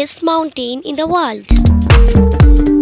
highest mountain in the world.